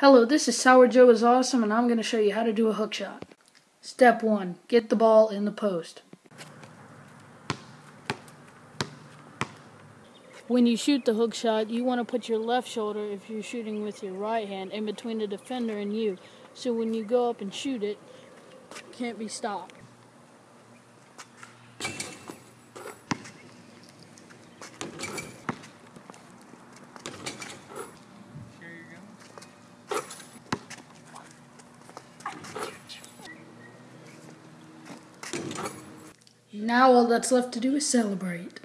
Hello, this is Sour Joe is Awesome and I'm going to show you how to do a hook shot. Step 1. Get the ball in the post. When you shoot the hook shot, you want to put your left shoulder, if you're shooting with your right hand, in between the defender and you. So when you go up and shoot it, it can't be stopped. Now all that's left to do is celebrate.